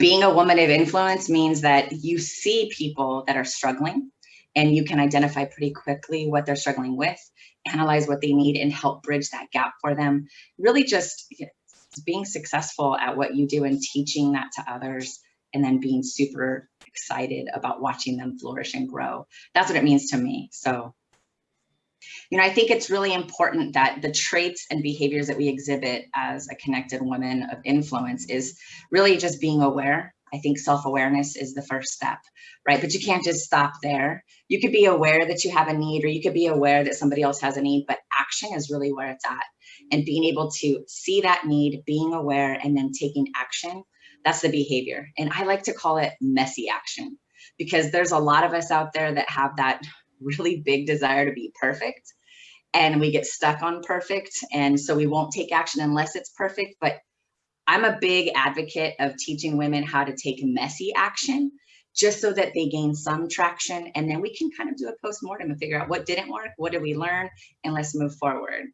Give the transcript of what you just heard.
being a woman of influence means that you see people that are struggling and you can identify pretty quickly what they're struggling with, analyze what they need and help bridge that gap for them. Really just being successful at what you do and teaching that to others and then being super excited about watching them flourish and grow. That's what it means to me. So, you know, I think it's really important that the traits and behaviors that we exhibit as a connected woman of influence is really just being aware. I think self-awareness is the first step, right? But you can't just stop there. You could be aware that you have a need or you could be aware that somebody else has a need, but action is really where it's at. And being able to see that need, being aware, and then taking action that's the behavior. And I like to call it messy action because there's a lot of us out there that have that really big desire to be perfect and we get stuck on perfect. And so we won't take action unless it's perfect. But I'm a big advocate of teaching women how to take messy action just so that they gain some traction. And then we can kind of do a post-mortem and figure out what didn't work, what did we learn, and let's move forward.